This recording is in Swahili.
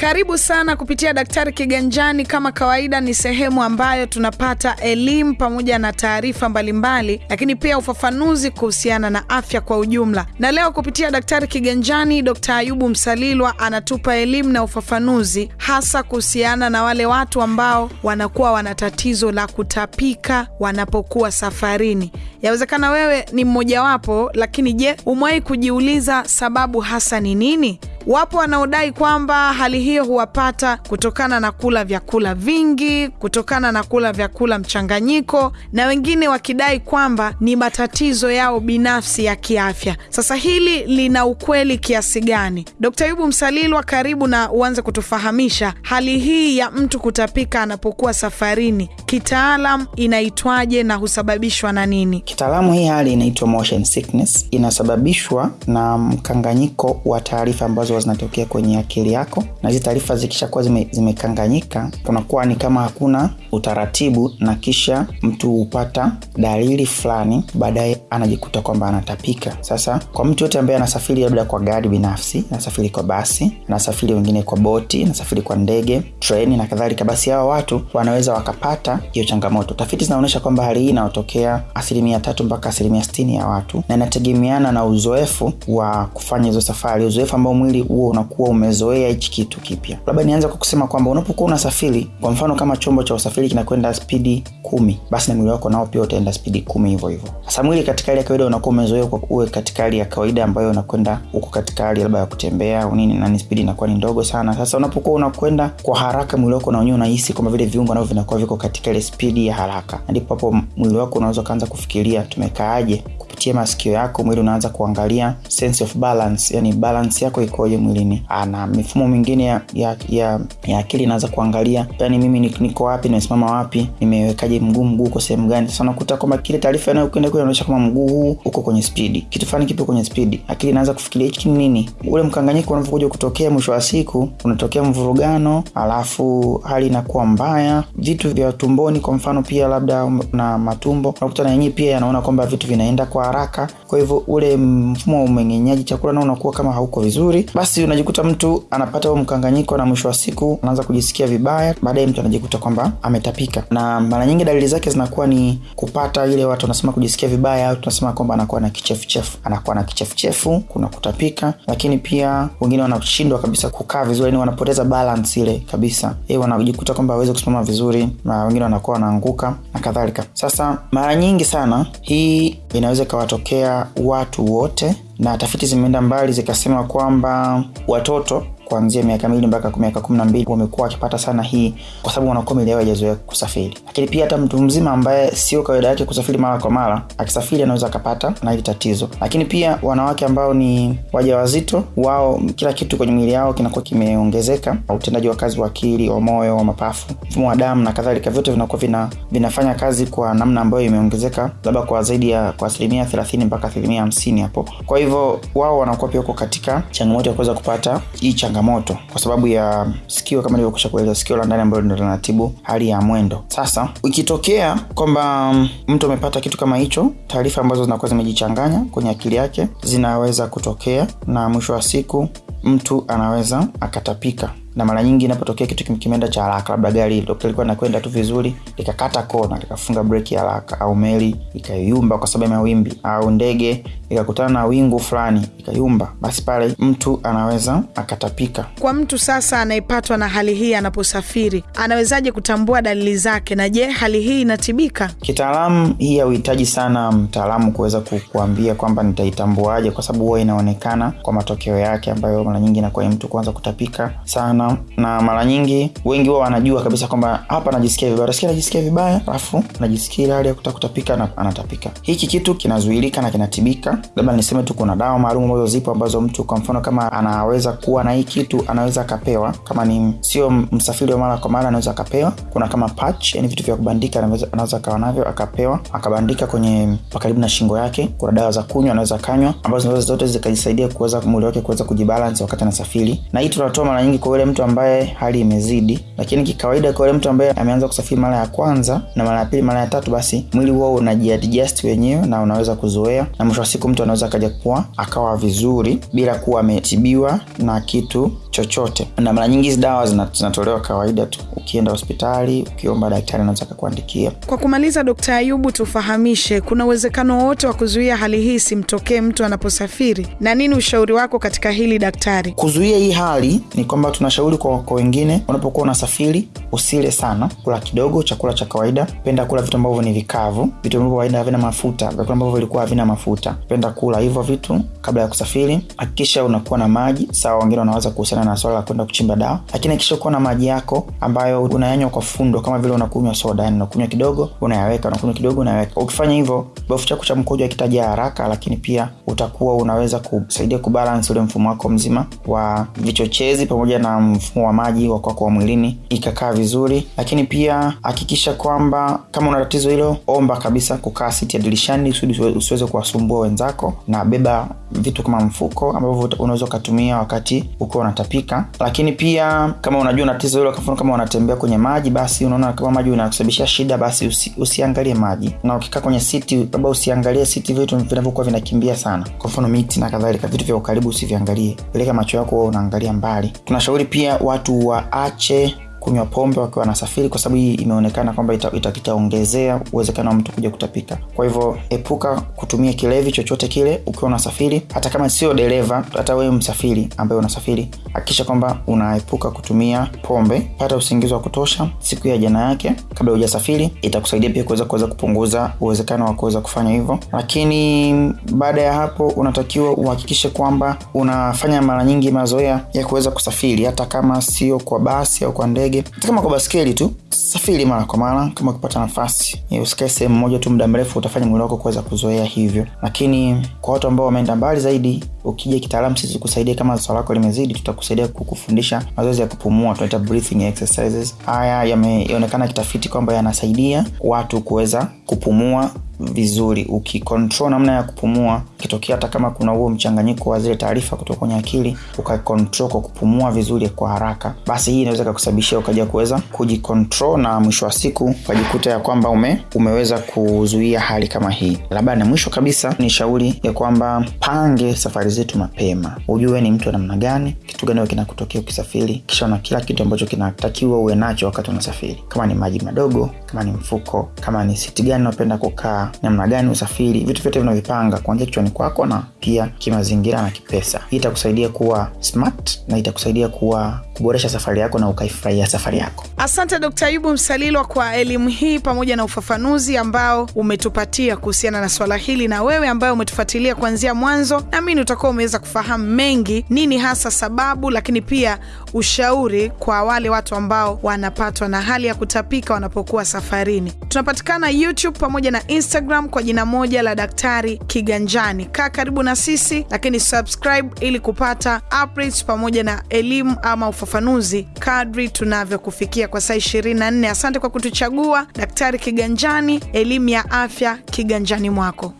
Karibu sana kupitia Daktari Kiganjani. Kama kawaida, ni sehemu ambayo tunapata elimu pamoja na taarifa mbalimbali, lakini pia ufafanuzi kuhusiana na afya kwa ujumla. Na leo kupitia Daktari Kiganjani, Dkt. Ayubu Msalilwa anatupa elimu na ufafanuzi hasa kuhusiana na wale watu ambao wanakuwa wana tatizo la kutapika wanapokuwa safarini. Yawezekana wewe ni mmojawapo, lakini je, umewahi kujiuliza sababu hasa ni nini? Wapo wanaodai kwamba hali hiyo huwapata kutokana na kula vyakula vingi, kutokana na kula vyakula mchanganyiko, na wengine wakidai kwamba ni matatizo yao binafsi ya kiafya. Sasa hili lina ukweli kiasi gani? Dkt. yubu Msalilwa, karibu na uanze kutufahamisha hali hii ya mtu kutapika anapokuwa safarini, kitaalam inaitwaje na husababishwa na nini? Kitaalamu hii hali inaitwa motion sickness, inasababishwa na mkanganyiko wa taarifa ambazo zinatokea kwenye akili yako, na hizi taarifa zikishakuwa zime, zimekanganyika kunakuwa ni kama hakuna utaratibu, na kisha mtu hupata dalili fulani, baadaye anajikuta kwamba anatapika. Sasa kwa mtu yote ambaye anasafiri labda kwa gari binafsi, anasafiri kwa basi, anasafiri wengine kwa boti, anasafiri kwa ndege, treni na kadhalika, basi hawa watu wanaweza wakapata hiyo changamoto. Tafiti zinaonyesha kwamba hali hii inayotokea asilimia tatu mpaka asilimia sitini ya watu, na inategemeana na uzoefu wa kufanya hizo safari, uzoefu ambao mwili huo unakuwa umezoea hichi kitu kipya. Labda nianze kwa kusema kwamba unapokuwa unasafiri, kwa mfano kama chombo cha usafiri kinakwenda spidi kumi, basi na mwili wako nao pia utaenda spidi kumi hivyo hivyo. Sasa mwili katika hali ya kawaida unakuwa umezoea kwa uwe katika hali ya kawaida ambayo unakwenda huko katika hali labda ya kutembea au nini, na ni spidi inakuwa ni ndogo sana. Sasa unapokuwa unakwenda kwa haraka, mwili wako na wenyewe unahisi kwamba vile viungo navyo vinakuwa viko katika ile spidi ya haraka, ndipo hapo mwili wako unaweza ukaanza kufikiria tumekaaje kupitia masikio yako mwili unaanza kuangalia sense of balance, yani balance yako ikoje mwilini. Na mifumo mingine ya, ya, ya, ya akili inaanza kuangalia yani mimi niko wapi, nimesimama wapi, nimewekaje mguu, mguu uko sehemu gani. Sasa unakuta kwamba kile taarifa inayokwenda kule inaonyesha kama mguu huu uko kwenye spidi, kitu fulani kipo kwenye spidi. Akili inaanza kufikiria hichi nini. Ule mkanganyiko unavyokuja kutokea, mwisho wa siku unatokea mvurugano, alafu hali inakuwa mbaya. Vitu vya tumboni kwa mfano, pia labda na matumbo, unakuta na yenyewe pia yanaona kwamba vitu vinaenda kwa haraka kwa hivyo ule mfumo wa umeng'enyaji chakula nao unakuwa kama hauko vizuri, basi unajikuta mtu anapata huo mkanganyiko, na mwisho wa siku anaanza kujisikia vibaya. Baadaye mtu anajikuta kwamba ametapika, na mara nyingi dalili zake zinakuwa ni kupata ile watu wanasema kujisikia vibaya, au tunasema kwamba anakuwa na kichefuchefu, anakuwa na kichefuchefu, kuna kutapika, lakini pia wengine wanashindwa kabisa kukaa vizuri, yani wanapoteza balance ile kabisa, e, wanajikuta kwamba hawezi kusimama vizuri, na wengine wanakuwa wanaanguka na kadhalika. Sasa mara nyingi sana hii inaweza ikawatokea watu wote, na tafiti zimeenda mbali zikasema kwamba watoto kuanzia miaka miwili mpaka miaka kumi na mbili wamekuwa wakipata sana hii, kwa sababu wanakuwa miili yao haijazoea kusafiri. Lakini pia hata mtu mzima ambaye sio kawaida yake kusafiri mara kwa mara, akisafiri anaweza akapata na hili tatizo. Lakini pia wanawake ambao ni wajawazito, wao kila kitu kwenye miili yao kinakuwa kimeongezeka, utendaji wa kazi wa akili, wa moyo, wa mapafu, mfumo wa damu na kadhalika, vyote vinakuwa vina, vinafanya kazi kwa namna ambayo imeongezeka, labda kwa zaidi ya kwa asilimia thelathini mpaka asilimia hamsini hapo. Kwa hivyo wao wanakuwa pia uko katika changamoto ya kuweza kupata hii changamoto kwa sababu ya sikio, kama nilivyokusha kueleza, sikio la ndani ambalo ndio linatibu hali ya mwendo. Sasa ikitokea kwamba mtu amepata kitu kama hicho, taarifa ambazo zinakuwa zimejichanganya kwenye akili yake zinaweza kutokea, na mwisho wa siku mtu anaweza akatapika na mara nyingi inapotokea kitu kimeenda cha haraka, labda gari lilikuwa linakwenda tu vizuri likakata kona likafunga breki haraka, au meli ikayumba kwa sababu ya mawimbi, au ndege ikakutana na wingu fulani ikayumba, basi pale mtu anaweza akatapika. Kwa mtu sasa anayepatwa na hali hii anaposafiri, anawezaje kutambua dalili zake, na je, hali hii inatibika? Kitaalamu hii hauhitaji sana mtaalamu kuweza kukuambia kwamba nitaitambuaje, kwa sababu huwa inaonekana kwa matokeo yake, ambayo mara nyingi inakuwa ni mtu kuanza kutapika sana na mara nyingi wengi wao wanajua kabisa kwamba hapa najisikia vibaya, nasikia najisikia vibaya, alafu najisikia ile hali ya kutaka kutapika na anatapika. Hiki kitu kinazuilika na kinatibika. Labda niseme tu kuna dawa maalum ambazo zipo ambazo mtu kwa mfano kama anaweza kuwa na hii kitu anaweza akapewa, kama ni sio msafiri wa mara kwa mara anaweza akapewa. Kuna kama patch, yani vitu vya kubandika anaweza akawa navyo akapewa akabandika kwenye karibu na shingo yake. Kuna dawa za kunywa anaweza kanywa, ambazo zote zikajisaidia kuweza mwili wake kuweza kujibalance wakati anasafiri, na hii tunatoa mara nyingi kwa yule mtu ambaye hali imezidi, lakini kikawaida kwa yule mtu ambaye ameanza kusafiri mara ya kwanza na mara ya pili, mara ya tatu, basi mwili huo unajiadjust wenyewe na unaweza kuzoea, na mwisho wa siku mtu anaweza akaja kuwa akawa vizuri bila kuwa ametibiwa na kitu chochote. Na mara nyingi hizi dawa zinatolewa kawaida tu. Ukienda hospitali ukiomba daktari anaweza akakuandikia. Kwa kumaliza, Dkt. Ayubu, tufahamishe, kuna uwezekano wowote wa kuzuia hali hii simtokee mtu anaposafiri, na nini ushauri wako katika hili daktari? kuzuia hii hali ni kwamba tunashauri kwa, kwa wengine unapokuwa unasafiri usile sana. Kula kidogo chakula cha kawaida. Penda kula vitu ambavyo ni vikavu. Vitu ambavyo kawaida havina mafuta. Vyakula ambavyo vilikuwa havina mafuta. Penda kula hivyo vitu kabla ya kusafiri. Hakikisha unakuwa na maji. Sawa wengine wanaweza kuhusiana na swala la kwenda kuchimba dawa. Lakini hakikisha kuwa na maji yako ambayo unayanywa kwa fundo kama vile unakunywa soda yani unakunywa kidogo unayaweka unakunywa kidogo unayaweka. Ukifanya hivyo bofu chako cha mkojo akitajaa haraka lakini pia utakuwa unaweza kusaidia kubalance ule mfumo wako mzima wa vichochezi pamoja na mfumo wa maji wa kwako wa mwilini ikakaa vizuri. Lakini pia hakikisha kwamba kama una tatizo hilo omba kabisa kukaa siti ya dirishani usiweze kuwasumbua wenzako na beba vitu kama mfuko ambavyo unaweza ukatumia wakati ukiwa unatapika. Lakini pia kama unajua una tatizo hilo mfano kama unatembea kwenye maji basi unaona kama maji unakusababishia shida basi usi, usiangalie maji. Na ukikaa kwenye siti labda usiangalie siti vitu vinavyokuwa vinakimbia sana. Kwa mfano miti na kadhalika vitu vya ukaribu usiviangalie. Peleka macho yako unaangalia mbali. Tunashauri pia watu waache kunywa pombe wakiwa wanasafiri kwa sababu hii imeonekana kwamba itaongezea ita- ita- uwezekano wa mtu kuja kutapika. Kwa hivyo epuka kutumia kilevi chochote kile ukiwa unasafiri. Hata kama sio dereva hata wewe msafiri ambaye unasafiri hakikisha kwamba unaepuka kutumia pombe. Pata usingizi wa kutosha siku ya jana yake kabla hujasafiri. Itakusaidia pia kuweza kuweza kupunguza uwezekano wa kuweza kufanya hivyo. Lakini baada ya hapo unatakiwa uhakikishe kwamba unafanya mara nyingi mazoea ya kuweza kusafiri. Hata kama sio kwa basi au kwa ndege hata kama kwa baskeli tu safiri mara kwa mara kama ukipata nafasi. Usikae sehemu moja tu muda mrefu utafanya mwili wako kuweza kuzoea hivyo. Lakini kwa watu ambao wameenda mbali zaidi ukija kitaalamu sisi kusaidia kama swala lako limezidi tutakusaidia kukufundisha mazoezi ya kupumua tunaita breathing exercises. Haya yameonekana kitafiti kwamba yanasaidia watu kuweza kupumua vizuri. Ukikontrol namna ya kupumua kitokea hata kama kuna huo mchanganyiko wa zile taarifa kutoka kwenye akili ukakontrol kwa kupumua vizuri kwa haraka basi hii inaweza kakusababishia ukaja kuweza kujikontrol na mwisho wa siku ukajikuta ya kwamba ume, umeweza kuzuia hali kama hii. Labda na mwisho kabisa ni shauri ya kwamba pange safari zetu mapema. Ujue ni mtu wa namna gani kitu gani kinakutokea ukisafiri kisha una kila kitu ambacho kinatakiwa uwe nacho wakati unasafiri. Kama ni maji madogo kama ni mfuko kama ni siti gani unapenda kukaa namna gani usafiri vitu vyote vinavipanga kuanzia kichwani kwako na pia kimazingira na kipesa hii itakusaidia kuwa smart na itakusaidia kuwa kuboresha safari yako na ukaifurahia safari yako Asante Dkt. Ayubu Msalilwa kwa elimu hii pamoja na ufafanuzi ambao umetupatia kuhusiana na swala hili, na wewe ambaye umetufuatilia kuanzia mwanzo, naamini utakuwa umeweza kufahamu mengi, nini hasa sababu, lakini pia ushauri kwa wale watu ambao wanapatwa na hali ya kutapika wanapokuwa safarini. Tunapatikana YouTube pamoja na Instagram kwa jina moja la Daktari Kiganjani. Kaa karibu na sisi, lakini subscribe ili kupata updates pamoja na elimu ama ufafanuzi kadri tunavyokufikia kwa saa 24. Asante kwa kutuchagua. Daktari Kiganjani, elimu ya afya kiganjani mwako.